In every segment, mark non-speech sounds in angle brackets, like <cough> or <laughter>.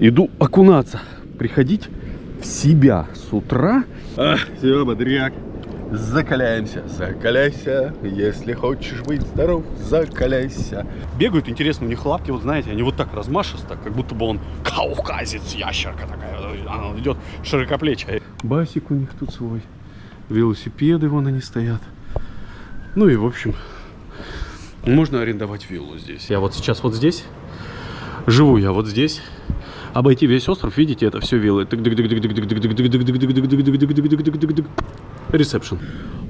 Иду окунаться, приходить в себя с утра. А, все, бодряк. Закаляемся, закаляйся, если хочешь быть здоров, закаляйся. Бегают, интересно, у них лапки, вот знаете, они вот так размашисто, как будто бы он кавказец, ящерка такая, она идет широкоплечая. Басик у них тут свой, велосипеды вон они стоят. Ну и в общем, можно арендовать виллу здесь. Я вот сейчас вот здесь, живу я вот здесь, обойти весь остров, видите, это все виллы. Ресепшн.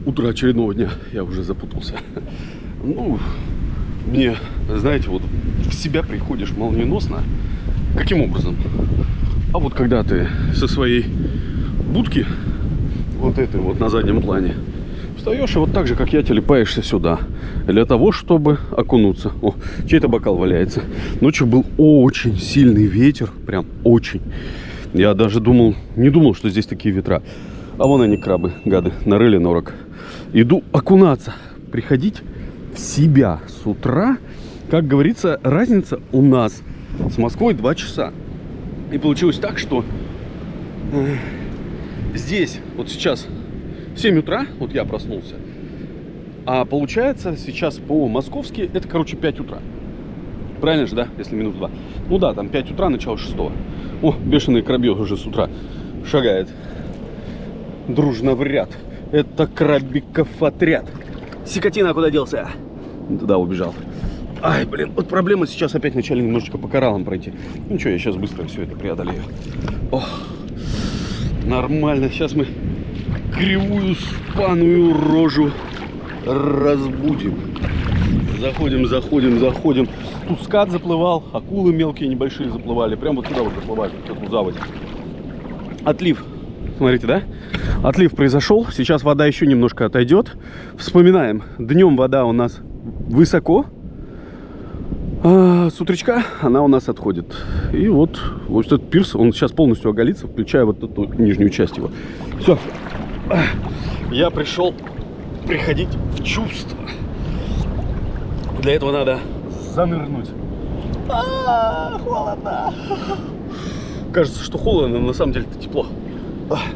Утро очередного дня. Я уже запутался. Ну, мне, знаете, вот в себя приходишь молниеносно. Каким образом? А вот когда ты со своей будки, вот этой вот на заднем плане, встаешь и вот так же, как я, телепаешься сюда. Для того, чтобы окунуться. О, чей-то бокал валяется. Ночью был очень сильный ветер. Прям очень. Я даже думал, не думал, что здесь такие ветра. А вон они, крабы, гады, нарыли норок. Иду окунаться, приходить в себя с утра. Как говорится, разница у нас с Москвой 2 часа. И получилось так, что э, здесь, вот сейчас 7 утра, вот я проснулся. А получается сейчас по-московски это, короче, 5 утра. Правильно же, да? Если минус 2. Ну да, там 5 утра, начало 6. О, бешеный крабье уже с утра шагает. Дружно в ряд. Это крабиков отряд. Сикотина куда делся? Туда убежал. Ай, блин, вот проблема сейчас опять вначале немножечко по кораллам пройти. Ну что, я сейчас быстро все это преодолею. Ох, нормально. Сейчас мы кривую спаную рожу разбудим. Заходим, заходим, заходим. Тут скат заплывал, акулы мелкие, небольшие заплывали. Прямо вот сюда вот заплывали, в эту заводь. Отлив. Смотрите, да? Отлив произошел. Сейчас вода еще немножко отойдет. Вспоминаем. Днем вода у нас высоко. А с утречка она у нас отходит. И вот, вот этот пирс, он сейчас полностью оголится, включая вот эту нижнюю часть его. Все, я пришел приходить в чувство. Для этого надо занырнуть. А, холодно. Кажется, что холодно, но на самом деле это тепло.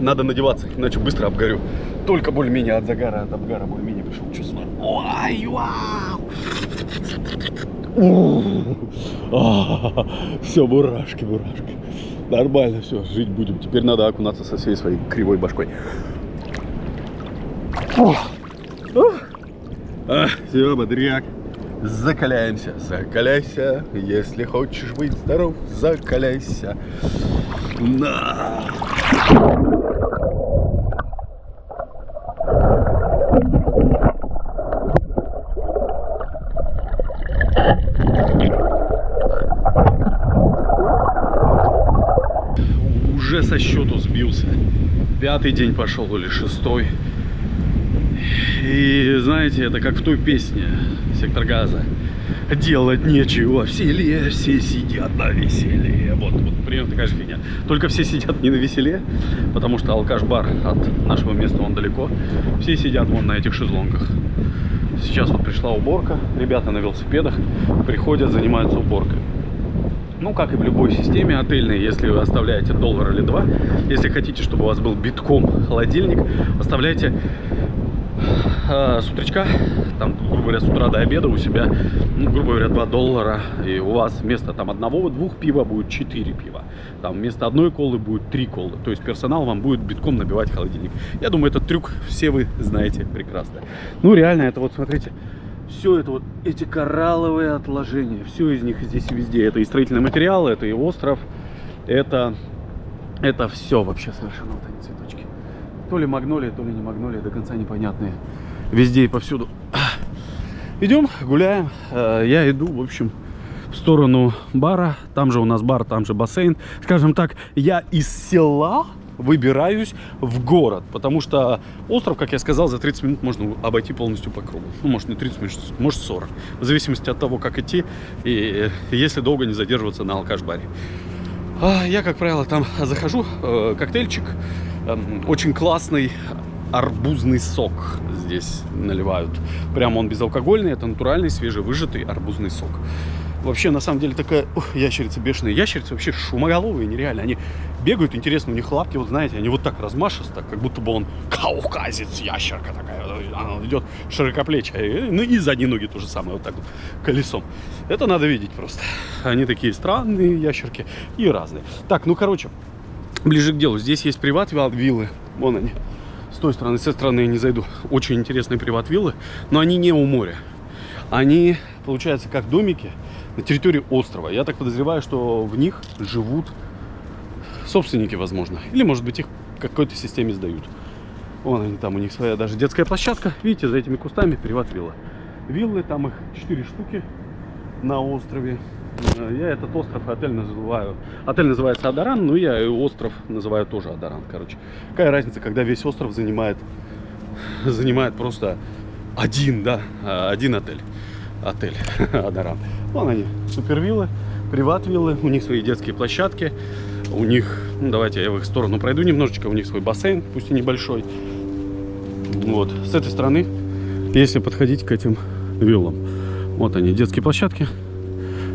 Надо надеваться, иначе быстро обгорю. Только более-менее от загара, от обгара более-менее пришел чувство. Ой, вау! Все, бурашки, бурашки. Нормально, все, жить будем. Теперь надо окунаться со всей своей кривой башкой. А, все, бодряк. Закаляемся, закаляйся. Если хочешь быть здоров, закаляйся. На. Уже со счету сбился. Пятый день пошел или шестой. И знаете, это как в той песне «Сектор газа». Делать нечего в селе, все сидят на веселе. Вот, вот примерно такая же фигня. Только все сидят не на веселе, потому что алкаш-бар от нашего места, он далеко. Все сидят вон на этих шезлонгах. Сейчас вот пришла уборка. Ребята на велосипедах приходят, занимаются уборкой. Ну, как и в любой системе отельной, если вы оставляете доллар или два, если хотите, чтобы у вас был битком холодильник, оставляйте э, с утречка, там, грубо говоря, с утра до обеда у себя, ну, грубо говоря, 2 доллара, и у вас вместо там одного-двух пива будет 4 пива, там вместо одной колы будет 3 колы, то есть персонал вам будет битком набивать холодильник. Я думаю, этот трюк все вы знаете прекрасно. Ну, реально, это вот, смотрите, все это вот, эти коралловые отложения, все из них здесь везде, это и строительный материал, это и остров, это, это все вообще совершенно вот эти цветочки. То ли магнолия, то ли не магнолия, до конца непонятные. Везде и повсюду. Идем, гуляем. Э, я иду, в общем, в сторону бара. Там же у нас бар, там же бассейн. Скажем так, я из села выбираюсь в город, потому что остров, как я сказал, за 30 минут можно обойти полностью по кругу. Ну, может не 30 минут, может 40. В зависимости от того, как идти и если долго не задерживаться на алкаш-баре. А я, как правило, там захожу, э, коктейльчик, Эм, очень классный арбузный сок здесь наливают. Прямо он безалкогольный, это натуральный, свежевыжатый арбузный сок. Вообще, на самом деле, такая ух, ящерица бешеная. Ящерицы вообще шумоголовые, нереально. Они бегают, интересно, у них лапки, вот знаете, они вот так размашисто, как будто бы он кавказец, ящерка такая. Она идет широкоплечая. Ну и задние ноги то же самое, вот так вот, колесом. Это надо видеть просто. Они такие странные ящерки и разные. Так, ну, короче, ближе к делу. Здесь есть приват-виллы. Вон они. С той стороны, с этой стороны я не зайду. Очень интересные приват-виллы, но они не у моря. Они, получается, как домики на территории острова. Я так подозреваю, что в них живут собственники, возможно. Или, может быть, их какой-то системе сдают. Вон они, там у них своя даже детская площадка. Видите, за этими кустами приват-вилла. Виллы, там их 4 штуки на острове. Э, я этот остров отель называю. Отель называется Адаран, но я и остров называю тоже Адаран. Короче, какая разница, когда весь остров занимает, занимает просто один, да, а, один отель. Отель <laughs> Адаран. Вон они, супервиллы, приват-виллы, у них свои детские площадки. У них, ну, давайте я в их сторону пройду немножечко, у них свой бассейн, пусть и небольшой. Вот, с этой стороны, если подходить к этим виллам. Вот они, детские площадки.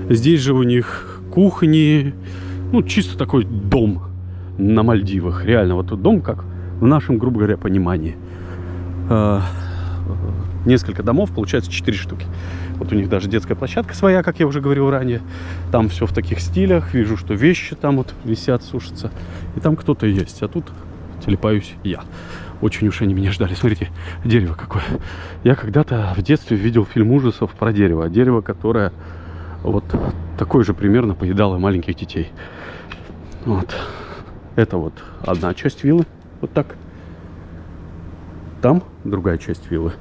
Здесь же у них кухни, ну, чисто такой дом на Мальдивах. Реально, вот дом, как в нашем, грубо говоря, понимании. А, несколько домов, получается 4 штуки. Вот у них даже детская площадка своя, как я уже говорил ранее. Там все в таких стилях. Вижу, что вещи там вот висят, сушатся. И там кто-то есть. А тут телепаюсь я. Очень уж они меня ждали. Смотрите, дерево какое. Я когда-то в детстве видел фильм ужасов про дерево. Дерево, которое вот такое же примерно поедало маленьких детей. Вот. Это вот одна часть виллы. Вот так. Там другая часть виллы.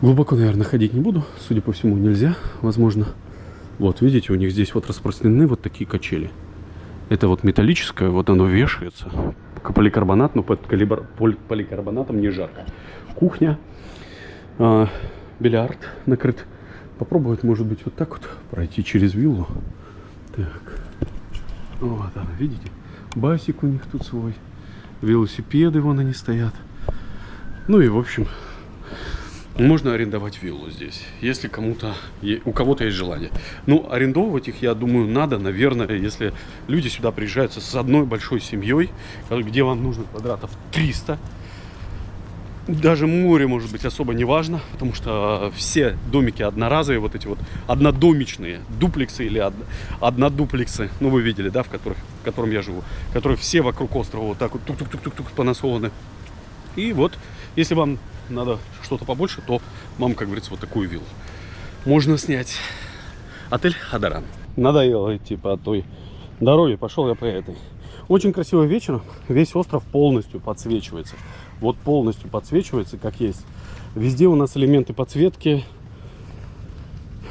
Глубоко, наверное, ходить не буду. Судя по всему, нельзя, возможно. Вот, видите, у них здесь вот распространены вот такие качели. Это вот металлическое, вот оно вешается. Поликарбонат, но под поликарбонатом не жарко. Кухня. Э, бильярд накрыт. Попробовать, может быть, вот так вот пройти через виллу. Так. Вот она, видите? Басик у них тут свой. Велосипеды вон они стоят. Ну и, в общем, можно арендовать виллу здесь, если кому-то, у кого-то есть желание. Ну, арендовывать их, я думаю, надо, наверное, если люди сюда приезжают с одной большой семьей, где вам нужно квадратов 300. Даже море, может быть, особо не важно, потому что все домики одноразовые, вот эти вот однодомичные, дуплексы или од, однодуплексы, ну, вы видели, да, в, которых, в котором я живу, которые все вокруг острова вот так вот тук-тук-тук-тук понасованы. И вот, если вам надо что-то побольше, то мам, как говорится, вот такую виллу. Можно снять. Отель Адаран. Надоело идти по той дороге, пошел я по этой. Очень красиво вечером, весь остров полностью подсвечивается. Вот полностью подсвечивается, как есть. Везде у нас элементы подсветки.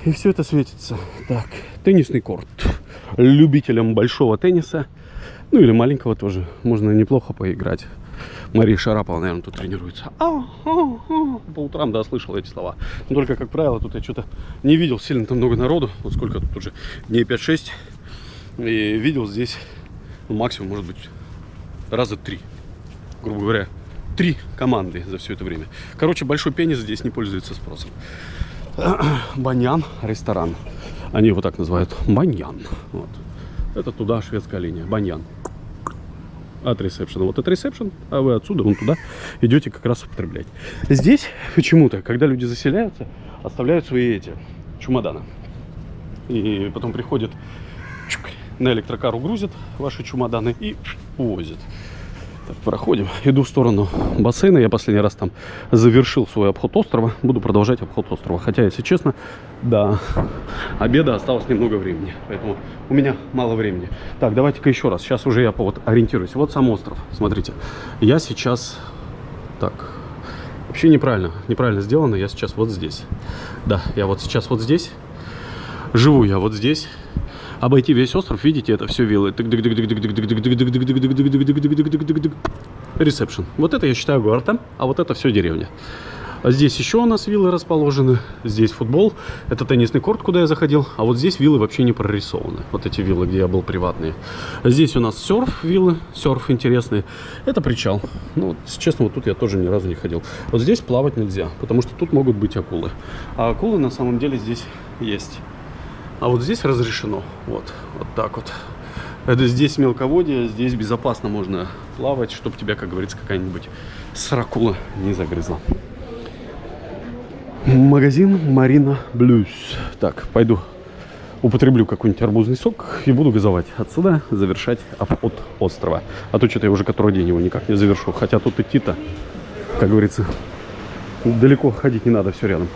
И все это светится. Так, теннисный корт. Любителям большого тенниса, ну или маленького тоже, можно неплохо поиграть. Мария Шарапова, наверное, тут тренируется. А, а, а. По утрам, да, слышал эти слова. Но только, как правило, тут я что-то не видел сильно там много народу. Вот сколько тут уже, дней 5-6. И видел здесь, ну, максимум, может быть, раза три. Грубо говоря, три команды за все это время. Короче, большой пенис здесь не пользуется спросом. <clears throat> Баньян ресторан. Они его так называют. Баньян. Вот. Это туда шведская линия. Баньян от ресепшена. Вот от ресепшн, а вы отсюда, вон туда идете как раз употреблять. Здесь почему-то, когда люди заселяются, оставляют свои эти чемоданы. И потом приходят на электрокару грузят ваши чемоданы и увозят. Так, проходим. Иду в сторону бассейна. Я последний раз там завершил свой обход острова. Буду продолжать обход острова. Хотя, если честно, до обеда осталось немного времени. Поэтому у меня мало времени. Так, давайте-ка еще раз. Сейчас уже я вот ориентируюсь. Вот сам остров. Смотрите. Я сейчас... Так, вообще неправильно. Неправильно сделано. Я сейчас вот здесь. Да, я вот сейчас вот здесь. Живу я вот здесь обойти весь остров, видите, это все виллы. Ресепшн. Вот это я считаю городом, а вот это все деревня. А здесь еще у нас виллы расположены. Здесь футбол. Это теннисный корт, куда я заходил. А вот здесь виллы вообще не прорисованы. Вот эти виллы, где я был приватные. Здесь у нас серф виллы. Серф интересный. Это причал. Ну, вот, честно, вот тут я тоже ни разу не ходил. Вот здесь плавать нельзя, потому что тут могут быть акулы. А акулы на самом деле здесь есть. А вот здесь разрешено. Вот, вот так вот. Это здесь мелководье, здесь безопасно можно плавать, чтобы тебя, как говорится, какая-нибудь сракула не загрызла. Магазин Марина Блюз. Так, пойду употреблю какой-нибудь арбузный сок и буду газовать отсюда, завершать обход острова. А то что-то я уже который день его никак не завершу. Хотя тут идти-то, как говорится, далеко ходить не надо, все рядом.